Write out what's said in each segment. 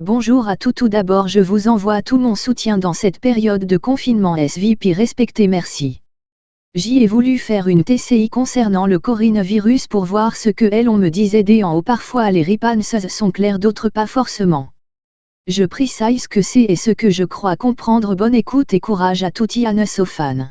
Bonjour à tous tout d'abord je vous envoie tout mon soutien dans cette période de confinement SVP respecté merci. J'y ai voulu faire une TCI concernant le coronavirus pour voir ce que elles on me disait des en haut parfois les réponses sont claires d'autres pas forcément. Je précise que c'est et ce que je crois comprendre bonne écoute et courage à tout fans.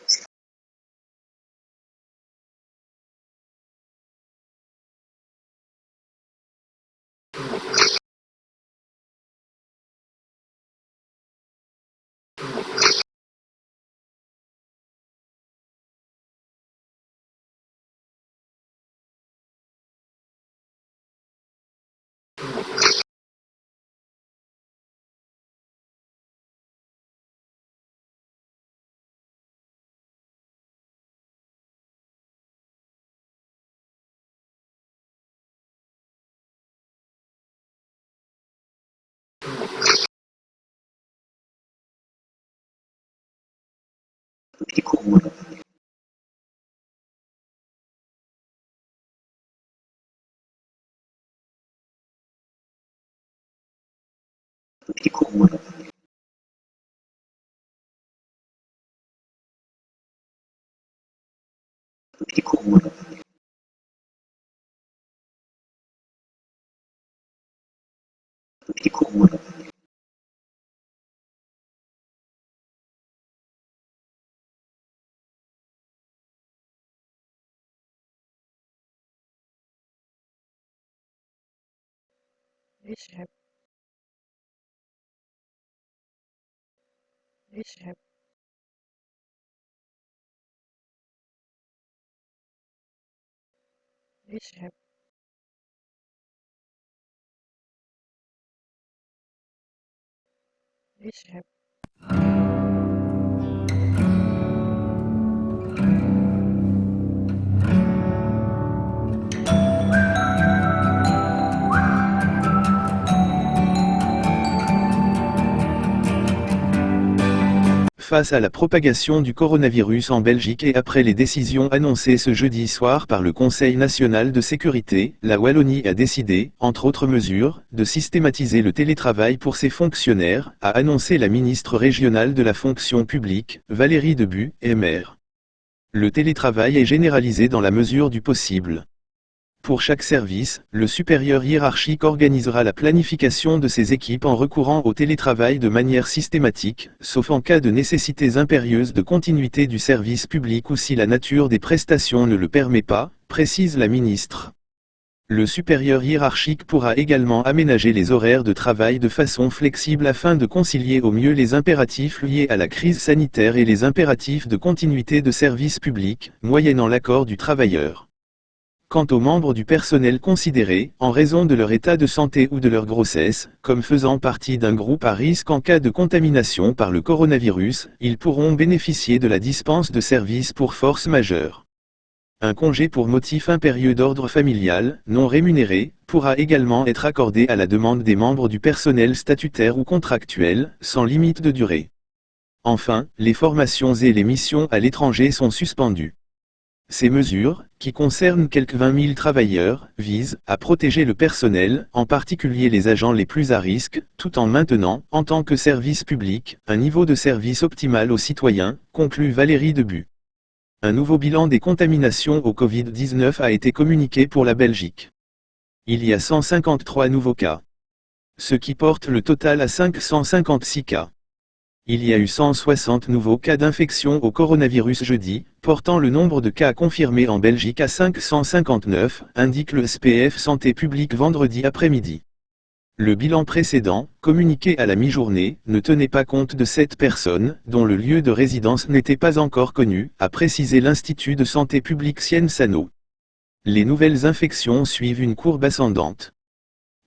опубликовано опубликовано опубликовано опубликовано Israël. Israël. Israël. Israël. Face à la propagation du coronavirus en Belgique et après les décisions annoncées ce jeudi soir par le Conseil national de sécurité, la Wallonie a décidé, entre autres mesures, de systématiser le télétravail pour ses fonctionnaires, a annoncé la ministre régionale de la fonction publique, Valérie Debu, maire. Le télétravail est généralisé dans la mesure du possible. Pour chaque service, le supérieur hiérarchique organisera la planification de ses équipes en recourant au télétravail de manière systématique, sauf en cas de nécessités impérieuses de continuité du service public ou si la nature des prestations ne le permet pas, précise la ministre. Le supérieur hiérarchique pourra également aménager les horaires de travail de façon flexible afin de concilier au mieux les impératifs liés à la crise sanitaire et les impératifs de continuité de service public, moyennant l'accord du travailleur. Quant aux membres du personnel considérés, en raison de leur état de santé ou de leur grossesse, comme faisant partie d'un groupe à risque en cas de contamination par le coronavirus, ils pourront bénéficier de la dispense de services pour force majeure. Un congé pour motif impérieux d'ordre familial, non rémunéré, pourra également être accordé à la demande des membres du personnel statutaire ou contractuel, sans limite de durée. Enfin, les formations et les missions à l'étranger sont suspendues. Ces mesures, qui concernent quelques 20 000 travailleurs, visent à protéger le personnel, en particulier les agents les plus à risque, tout en maintenant, en tant que service public, un niveau de service optimal aux citoyens, conclut Valérie Debu. Un nouveau bilan des contaminations au Covid-19 a été communiqué pour la Belgique. Il y a 153 nouveaux cas. Ce qui porte le total à 556 cas. Il y a eu 160 nouveaux cas d'infection au coronavirus jeudi, portant le nombre de cas confirmés en Belgique à 559, indique le SPF Santé publique vendredi après-midi. Le bilan précédent, communiqué à la mi-journée, ne tenait pas compte de cette personne, dont le lieu de résidence n'était pas encore connu, a précisé l'Institut de santé publique Sienne Sano. Les nouvelles infections suivent une courbe ascendante.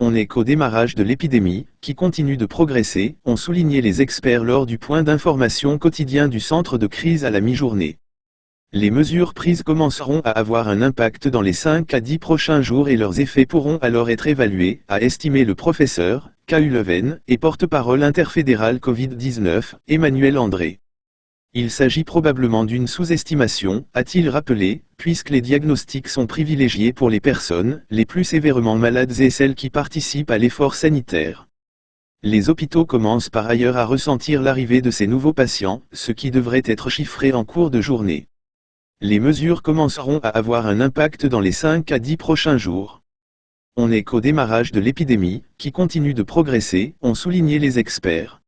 On n'est qu'au démarrage de l'épidémie, qui continue de progresser, ont souligné les experts lors du point d'information quotidien du centre de crise à la mi-journée. Les mesures prises commenceront à avoir un impact dans les 5 à 10 prochains jours et leurs effets pourront alors être évalués, a estimé le professeur, K.U. Leven, et porte-parole interfédéral Covid-19, Emmanuel André. Il s'agit probablement d'une sous-estimation, a-t-il rappelé, puisque les diagnostics sont privilégiés pour les personnes les plus sévèrement malades et celles qui participent à l'effort sanitaire. Les hôpitaux commencent par ailleurs à ressentir l'arrivée de ces nouveaux patients, ce qui devrait être chiffré en cours de journée. Les mesures commenceront à avoir un impact dans les 5 à 10 prochains jours. On n'est qu'au démarrage de l'épidémie, qui continue de progresser, ont souligné les experts.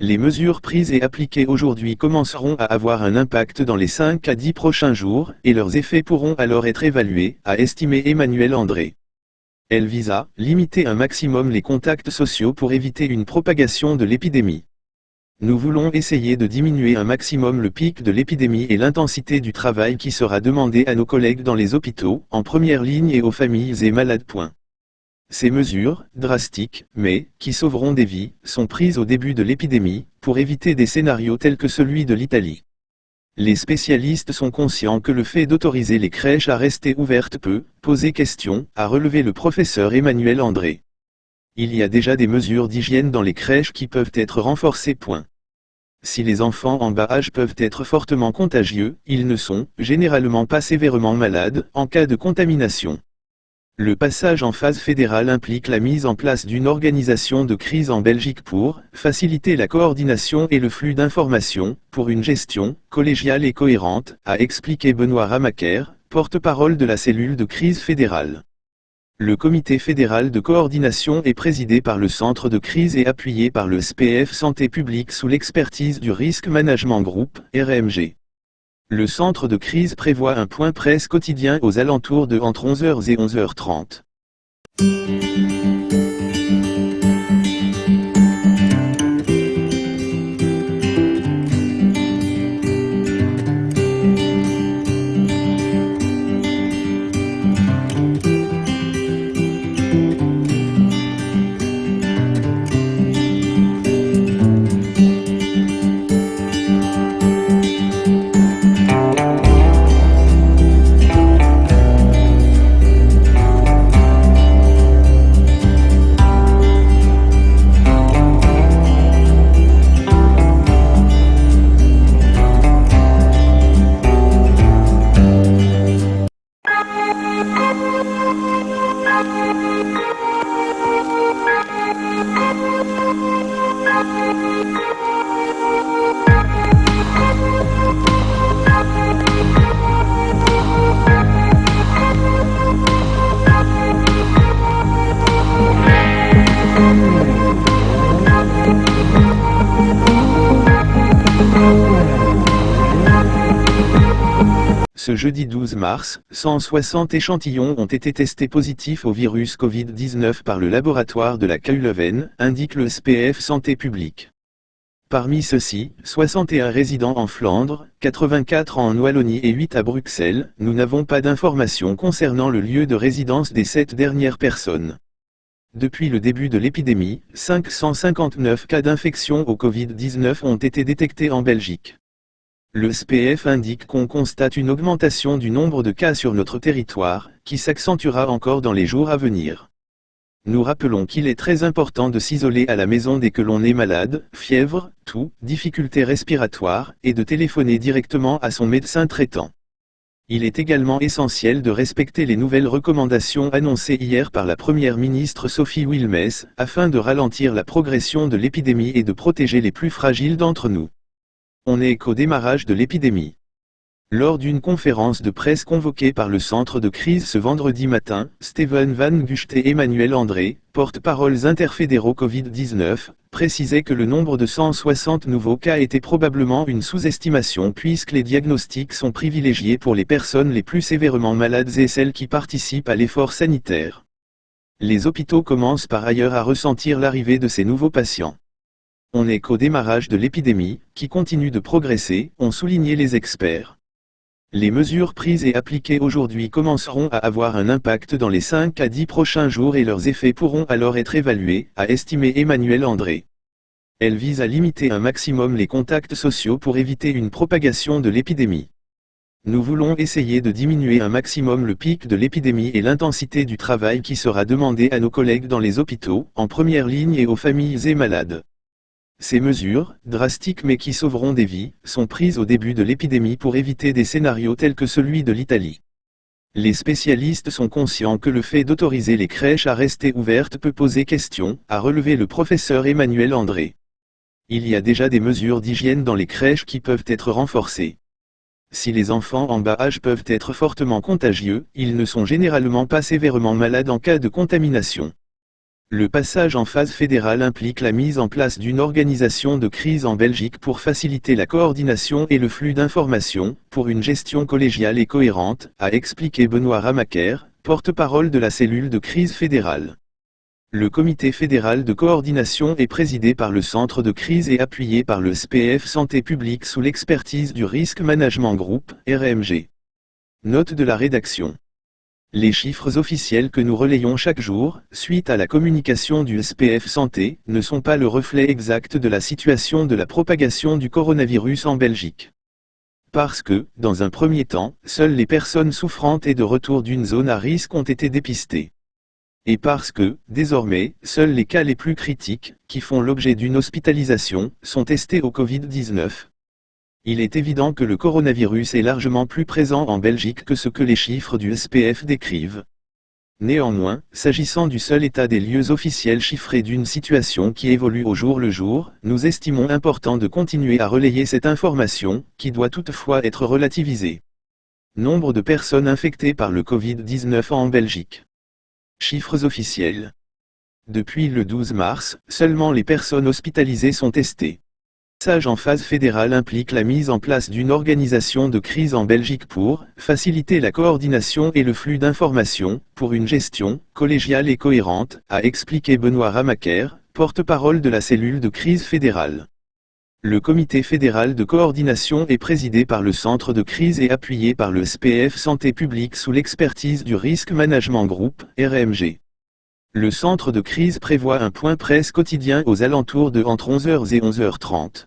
Les mesures prises et appliquées aujourd'hui commenceront à avoir un impact dans les 5 à 10 prochains jours, et leurs effets pourront alors être évalués, a estimé Emmanuel André. Elle visa limiter un maximum les contacts sociaux pour éviter une propagation de l'épidémie. Nous voulons essayer de diminuer un maximum le pic de l'épidémie et l'intensité du travail qui sera demandé à nos collègues dans les hôpitaux, en première ligne et aux familles et malades. Ces mesures, drastiques, mais, qui sauveront des vies, sont prises au début de l'épidémie, pour éviter des scénarios tels que celui de l'Italie. Les spécialistes sont conscients que le fait d'autoriser les crèches à rester ouvertes peut poser question, a relevé le professeur Emmanuel André. Il y a déjà des mesures d'hygiène dans les crèches qui peuvent être renforcées. Si les enfants en bas âge peuvent être fortement contagieux, ils ne sont, généralement pas sévèrement malades, en cas de contamination. Le passage en phase fédérale implique la mise en place d'une organisation de crise en Belgique pour faciliter la coordination et le flux d'informations, pour une gestion collégiale et cohérente, a expliqué Benoît Ramaker, porte-parole de la cellule de crise fédérale. Le comité fédéral de coordination est présidé par le centre de crise et appuyé par le SPF Santé publique sous l'expertise du Risk Management Group, RMG. Le centre de crise prévoit un point presse quotidien aux alentours de entre 11h et 11h30. Jeudi 12 mars, 160 échantillons ont été testés positifs au virus Covid-19 par le laboratoire de la Leuven, indique le SPF Santé publique. Parmi ceux-ci, 61 résidents en Flandre, 84 en Wallonie et 8 à Bruxelles, nous n'avons pas d'informations concernant le lieu de résidence des sept dernières personnes. Depuis le début de l'épidémie, 559 cas d'infection au Covid-19 ont été détectés en Belgique. Le SPF indique qu'on constate une augmentation du nombre de cas sur notre territoire, qui s'accentuera encore dans les jours à venir. Nous rappelons qu'il est très important de s'isoler à la maison dès que l'on est malade, fièvre, toux, difficultés respiratoires, et de téléphoner directement à son médecin traitant. Il est également essentiel de respecter les nouvelles recommandations annoncées hier par la Première ministre Sophie Wilmès, afin de ralentir la progression de l'épidémie et de protéger les plus fragiles d'entre nous. On n'est qu'au démarrage de l'épidémie. Lors d'une conférence de presse convoquée par le centre de crise ce vendredi matin, Steven Van Gucht et Emmanuel André, porte-paroles interfédéraux Covid-19, précisaient que le nombre de 160 nouveaux cas était probablement une sous-estimation puisque les diagnostics sont privilégiés pour les personnes les plus sévèrement malades et celles qui participent à l'effort sanitaire. Les hôpitaux commencent par ailleurs à ressentir l'arrivée de ces nouveaux patients. On n'est qu'au démarrage de l'épidémie, qui continue de progresser, ont souligné les experts. Les mesures prises et appliquées aujourd'hui commenceront à avoir un impact dans les 5 à 10 prochains jours et leurs effets pourront alors être évalués, a estimé Emmanuel André. Elle vise à limiter un maximum les contacts sociaux pour éviter une propagation de l'épidémie. Nous voulons essayer de diminuer un maximum le pic de l'épidémie et l'intensité du travail qui sera demandé à nos collègues dans les hôpitaux, en première ligne et aux familles et malades. Ces mesures, drastiques mais qui sauveront des vies, sont prises au début de l'épidémie pour éviter des scénarios tels que celui de l'Italie. Les spécialistes sont conscients que le fait d'autoriser les crèches à rester ouvertes peut poser question, a relevé le professeur Emmanuel André. Il y a déjà des mesures d'hygiène dans les crèches qui peuvent être renforcées. Si les enfants en bas âge peuvent être fortement contagieux, ils ne sont généralement pas sévèrement malades en cas de contamination. Le passage en phase fédérale implique la mise en place d'une organisation de crise en Belgique pour faciliter la coordination et le flux d'informations, pour une gestion collégiale et cohérente, a expliqué Benoît Ramaker, porte-parole de la cellule de crise fédérale. Le comité fédéral de coordination est présidé par le centre de crise et appuyé par le SPF Santé publique sous l'expertise du Risk Management Group, RMG. Note de la rédaction. Les chiffres officiels que nous relayons chaque jour, suite à la communication du SPF Santé, ne sont pas le reflet exact de la situation de la propagation du coronavirus en Belgique. Parce que, dans un premier temps, seules les personnes souffrantes et de retour d'une zone à risque ont été dépistées. Et parce que, désormais, seuls les cas les plus critiques, qui font l'objet d'une hospitalisation, sont testés au Covid-19. Il est évident que le coronavirus est largement plus présent en Belgique que ce que les chiffres du SPF décrivent. Néanmoins, s'agissant du seul état des lieux officiels chiffrés d'une situation qui évolue au jour le jour, nous estimons important de continuer à relayer cette information, qui doit toutefois être relativisée. Nombre de personnes infectées par le Covid-19 en Belgique. Chiffres officiels. Depuis le 12 mars, seulement les personnes hospitalisées sont testées. Sage en phase fédérale implique la mise en place d'une organisation de crise en Belgique pour faciliter la coordination et le flux d'informations, pour une gestion collégiale et cohérente, a expliqué Benoît Ramaker, porte-parole de la cellule de crise fédérale. Le comité fédéral de coordination est présidé par le centre de crise et appuyé par le SPF Santé publique sous l'expertise du Risk Management Group, RMG. Le centre de crise prévoit un point presse quotidien aux alentours de entre 11h et 11h30.